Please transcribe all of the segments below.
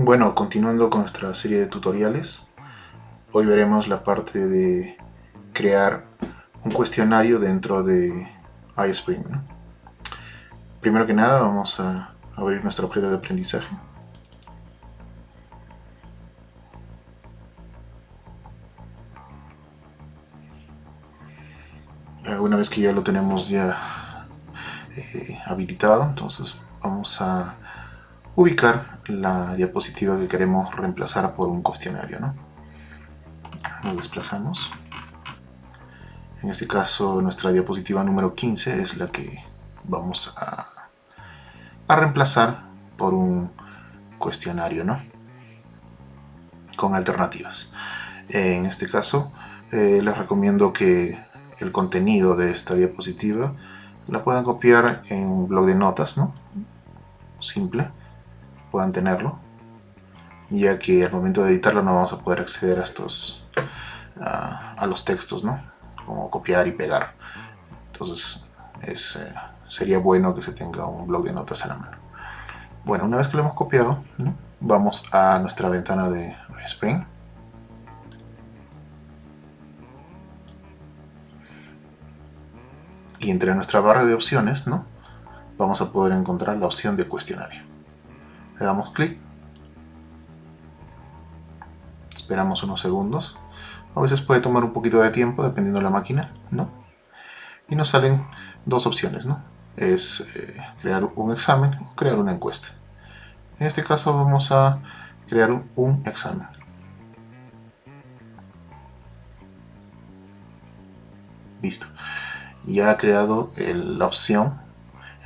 Bueno, continuando con nuestra serie de tutoriales, hoy veremos la parte de crear un cuestionario dentro de iSpring. Primero que nada vamos a abrir nuestro objeto de aprendizaje. Una vez que ya lo tenemos ya eh, habilitado, entonces vamos a ubicar la diapositiva que queremos reemplazar por un cuestionario. ¿no? Lo desplazamos. En este caso nuestra diapositiva número 15 es la que vamos a, a reemplazar por un cuestionario ¿no? con alternativas. En este caso eh, les recomiendo que el contenido de esta diapositiva la puedan copiar en un blog de notas, ¿no? Simple puedan tenerlo. Ya que al momento de editarlo no vamos a poder acceder a estos a los textos no como copiar y pegar. Entonces es, eh, sería bueno que se tenga un blog de notas a la mano. Bueno una vez que lo hemos copiado vamos a nuestra ventana de Spring. Y entre nuestra barra de opciones ¿no? vamos a poder encontrar la opción de cuestionario le damos clic. Esperamos unos segundos. A veces puede tomar un poquito de tiempo dependiendo de la máquina ¿no? y nos salen dos opciones ¿no? es eh, crear un examen o crear una encuesta. En este caso vamos a crear un, examen. Listo. Ya ha creado la opción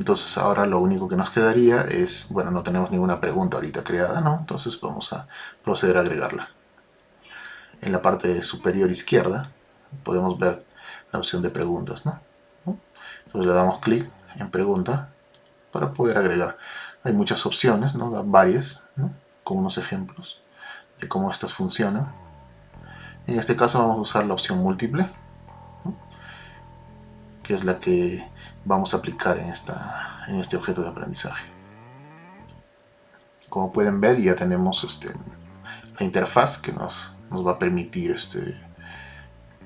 entonces ahora lo único que nos quedaría es, bueno, no tenemos ninguna pregunta ahorita creada, ¿no? Entonces vamos a proceder a agregarla. En la parte superior izquierda podemos ver la opción de preguntas, ¿no? Entonces le damos clic en pregunta para poder agregar. Hay muchas opciones, ¿no? Varias, ¿no? Con unos ejemplos de cómo estas funcionan. En este caso vamos a usar la opción múltiple, que es la que vamos a aplicar en, esta, en este objeto de aprendizaje. Como pueden ver ya tenemos este, la interfaz que nos, nos va a permitir este,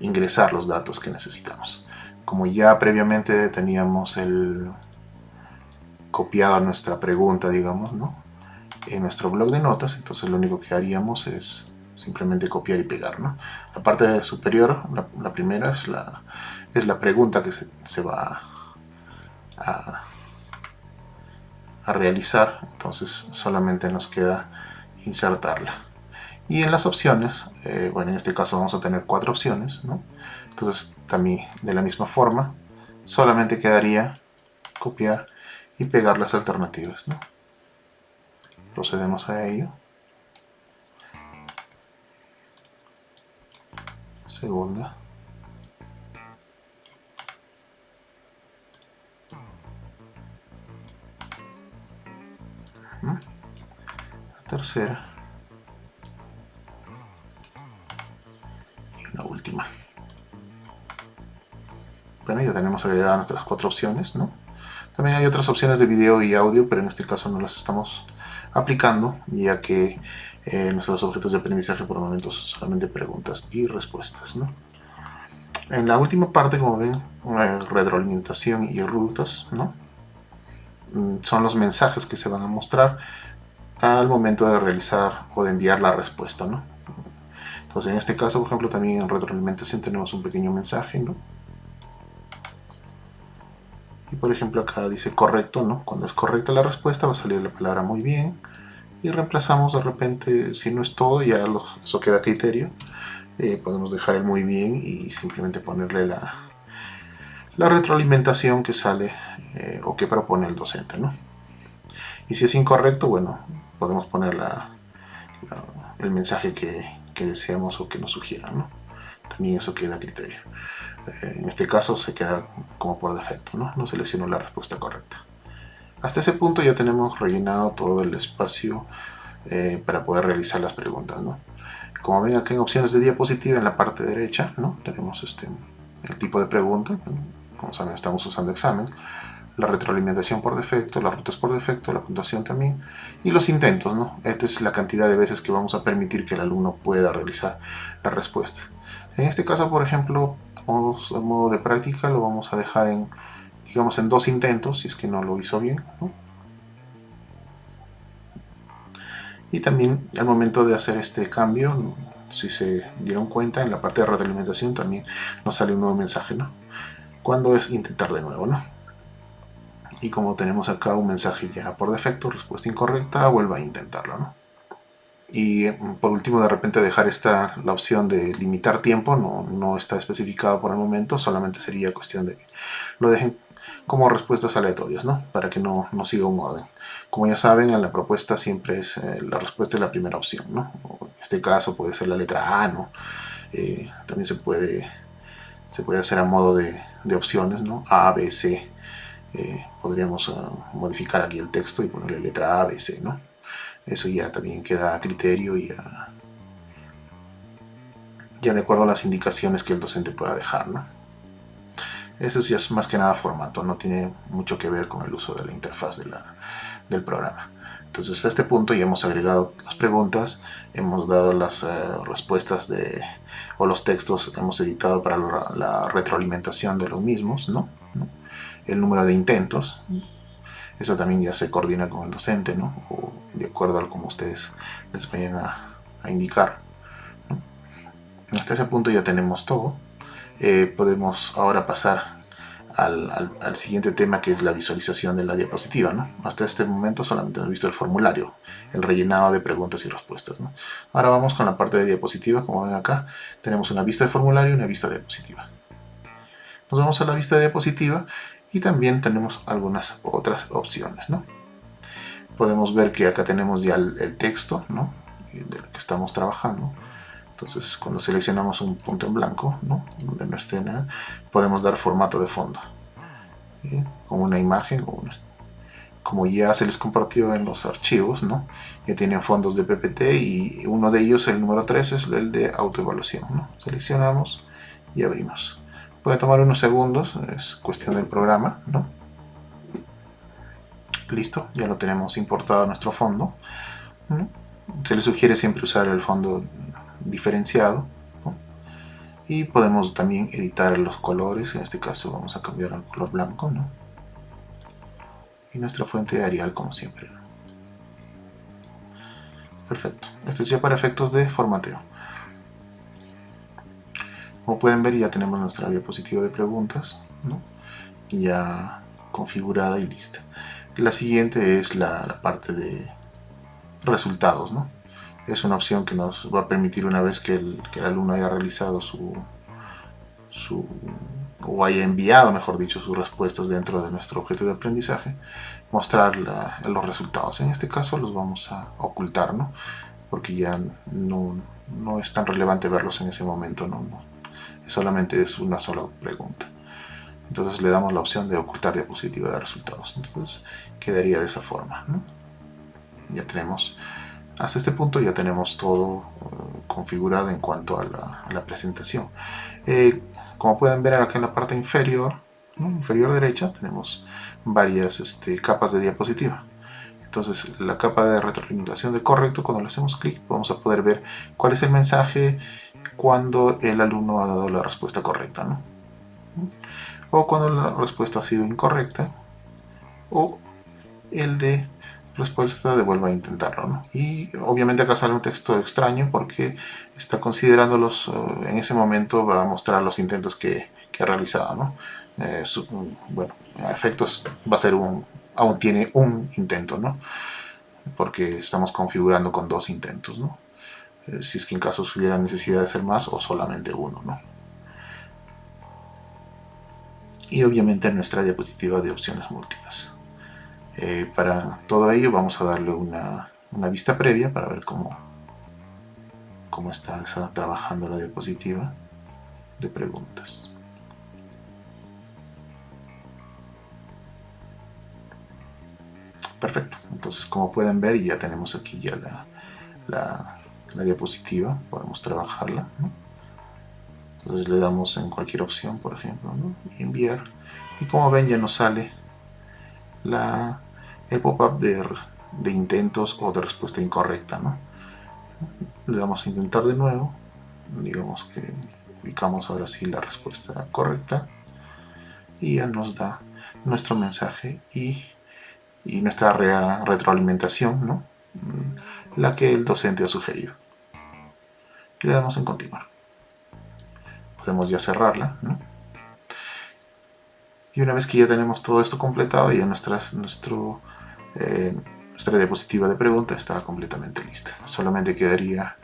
ingresar los datos que necesitamos. Como ya previamente teníamos el copiado nuestra pregunta, digamos, ¿no? en nuestro blog de notas, entonces lo único que haríamos es simplemente copiar y pegar. ¿no? La parte superior, la, primera, es la, es la pregunta que se, se va a, realizar, entonces solamente nos queda insertarla. Y en las opciones, eh, bueno en este caso vamos a tener cuatro opciones, ¿no? entonces también de la misma forma, solamente quedaría copiar y pegar las alternativas. ¿no? Procedemos a ello. Segunda. Tercera y una última. Bueno, ya tenemos agregadas nuestras cuatro opciones, ¿no? También hay otras opciones de video y audio, pero en este caso no las estamos aplicando, ya que eh, nuestros objetos de aprendizaje por el momento son solamente preguntas y respuestas, ¿no? En la última parte, como ven, retroalimentación y rutas, ¿no? Mm, son los mensajes que se van a mostrar al momento de realizar o de enviar la respuesta, ¿no? Entonces en este caso, por ejemplo, también en retroalimentación tenemos un pequeño mensaje, ¿no? Y por ejemplo acá dice correcto, ¿no? Cuando es correcta la respuesta va a salir la palabra muy bien. Y reemplazamos de repente, si no es todo, ya eso queda criterio. Eh, podemos dejar el muy bien y simplemente ponerle la, la retroalimentación que sale eh, o que propone el docente, ¿no? Y si es incorrecto, bueno, podemos poner el mensaje que, deseamos o que nos sugieran. ¿no? También eso queda a criterio. Eh, en este caso se queda como por defecto, ¿no? no selecciono la respuesta correcta. Hasta ese punto ya tenemos rellenado todo el espacio eh, para poder realizar las preguntas. ¿no? Como ven aquí en opciones de diapositiva en la parte derecha ¿no? tenemos este, el tipo de pregunta. Como saben estamos usando examen. la retroalimentación por defecto, las rutas por defecto, la puntuación también, y los intentos, ¿no? Esta es la cantidad de veces que vamos a permitir que el alumno pueda realizar la respuesta. En este caso, por ejemplo, a modo, de práctica lo vamos a dejar en, digamos, en dos intentos, si es que no lo hizo bien, Y también al momento de hacer este cambio, si se dieron cuenta, en la parte de retroalimentación también nos sale un nuevo mensaje, ¿no? Cuando es intentar de nuevo, ¿no? Y como tenemos acá un mensaje ya por defecto, respuesta incorrecta, vuelva a intentarlo, ¿no? Y mm, por último, de repente dejar esta, la opción de limitar tiempo, no, no está especificado por el momento, solamente sería cuestión de que lo dejen como respuestas aleatorias, ¿no? Para que no, no siga un orden. Como ya saben, en la propuesta siempre es eh, la respuesta es la primera opción, ¿no? en este caso puede ser la letra A, ¿no? Eh, también se puede, se puede hacer a modo de, de opciones, ¿no? A, B, C. Eh, podríamos ah, modificar aquí el texto y ponerle letra A, B, C, ¿no? Eso ya también queda a criterio y ya de acuerdo a las indicaciones que el docente pueda dejar, ¿no? Eso ya es más que nada formato, no tiene mucho que ver con el uso de la interfaz del programa. Entonces a este punto ya hemos agregado las preguntas, hemos dado las eh, respuestas de, o los textos, hemos editado para la, retroalimentación de los mismos, ¿no? el número de intentos, eso también ya se coordina con el docente, ¿no? o de acuerdo a como ustedes les vayan a, indicar. Hasta ese punto ya tenemos todo. Eh, podemos ahora pasar al, siguiente tema que es la visualización de la diapositiva. ¿no? Hasta este momento solamente hemos visto el formulario, el rellenado de preguntas y respuestas. ¿no? Ahora vamos con la parte de diapositiva, como ven acá, tenemos una vista de formulario y una vista de diapositiva. Nos vamos a la vista de diapositiva y también tenemos algunas otras opciones. ¿no? Podemos ver que acá tenemos ya el, texto ¿no? de lo que estamos trabajando entonces cuando seleccionamos un punto en blanco, ¿no? donde no esté nada, podemos dar formato de fondo. Con una imagen, como ya se les compartió en los archivos, ¿no? ya tienen fondos de PPT y uno de ellos, el número 3, es el de autoevaluación. ¿no? Seleccionamos y abrimos. Puede tomar unos segundos, es cuestión del programa. ¿no? Listo, ya lo tenemos importado a nuestro fondo. Se le sugiere siempre usar el fondo diferenciado y podemos también editar los colores en este caso vamos a cambiar al color blanco ¿no? y nuestra fuente de Arial como siempre perfecto. Esto es ya para efectos de formateo. Como pueden ver ya tenemos nuestra diapositiva de preguntas ya configurada y lista. La siguiente es la, la parte de resultados ¿no? Es una opción que nos va a permitir una vez que el, alumno haya realizado su, su, o haya enviado, mejor dicho, sus respuestas dentro de nuestro objeto de aprendizaje, mostrar los resultados. En este caso los vamos a ocultar, ¿no? porque ya no, no es tan relevante verlos en ese momento, ¿no? solamente es una sola pregunta. Entonces le damos la opción de ocultar diapositiva de resultados. Entonces quedaría de esa forma. Ya tenemos hasta este punto ya tenemos todo eh, configurado en cuanto a la, presentación. Eh, como pueden ver acá en la parte inferior, inferior derecha, tenemos varias este, capas de diapositiva. Entonces la capa de retroalimentación de correcto, cuando le hacemos clic, vamos a poder ver cuál es el mensaje cuando el alumno ha dado la respuesta correcta. O cuando la respuesta ha sido incorrecta. O el de respuesta devuelva a intentarlo. ¿no? Y obviamente acá sale un texto extraño porque está considerando los, eh, en ese momento va a mostrar los intentos que, que ha realizado. ¿no? Eh, bueno, a efectos va a ser un, aún tiene un intento, ¿no? porque estamos configurando con dos intentos. ¿no? Eh, si es que en caso hubiera necesidad de hacer más o solamente uno. ¿no? Y obviamente nuestra diapositiva de opciones múltiples. Eh, para todo ello vamos a darle una, vista previa para ver cómo, cómo está, trabajando la diapositiva de preguntas. Perfecto, entonces como pueden ver ya tenemos aquí ya la, diapositiva, podemos trabajarla. Entonces le damos en cualquier opción, por ejemplo, enviar. Y como ven ya nos sale la, el pop-up de, intentos o de respuesta incorrecta. ¿no? Le damos a intentar de nuevo, digamos que ubicamos ahora sí la respuesta correcta y ya nos da nuestro mensaje y, y nuestra retroalimentación, ¿no? la que el docente ha sugerido. Y le damos en continuar. Podemos ya cerrarla. ¿no? Y una vez que ya tenemos todo esto completado, ya nuestras, nuestro, eh, nuestra diapositiva de pregunta está completamente lista. Solamente quedaría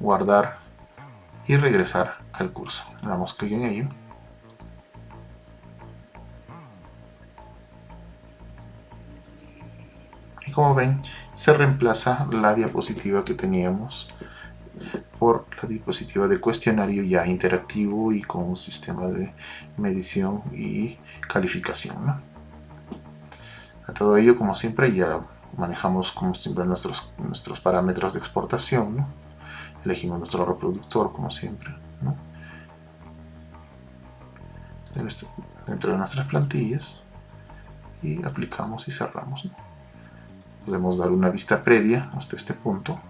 guardar y regresar al curso. Le damos clic en ello. Y como ven, se reemplaza la diapositiva que teníamos por la diapositiva de cuestionario ya interactivo y con un sistema de medición y calificación. A todo ello, como siempre, ya manejamos como siempre nuestros, nuestros parámetros de exportación. Elegimos nuestro reproductor, como siempre. Dentro de nuestras plantillas y aplicamos y cerramos. Podemos dar una vista previa hasta este punto.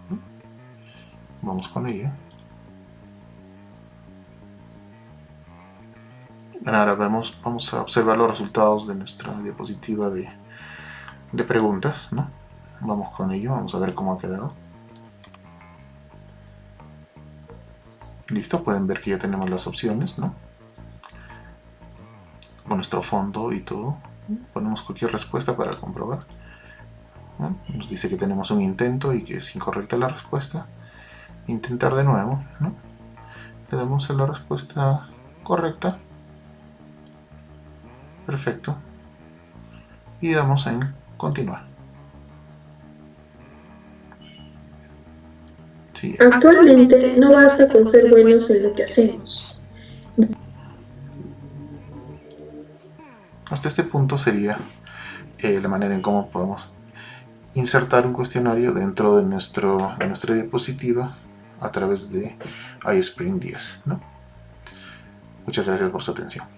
Vamos con ello. Ahora vemos, vamos a observar los resultados de nuestra diapositiva de, de preguntas. ¿no? Vamos con ello, vamos a ver cómo ha quedado. Listo, pueden ver que ya tenemos las opciones, ¿no? Con nuestro fondo y todo. Ponemos cualquier respuesta para comprobar. Nos dice que tenemos un intento y que es incorrecta la respuesta intentar de nuevo, ¿no? Le damos a la respuesta correcta. Perfecto. Y damos en continuar. Actualmente no basta con ser buenos en lo que hacemos. Hasta este punto sería eh, la manera en cómo podemos insertar un cuestionario dentro de, nuestro, de nuestra diapositiva a través de iSpring 10. ¿no? Muchas gracias por su atención.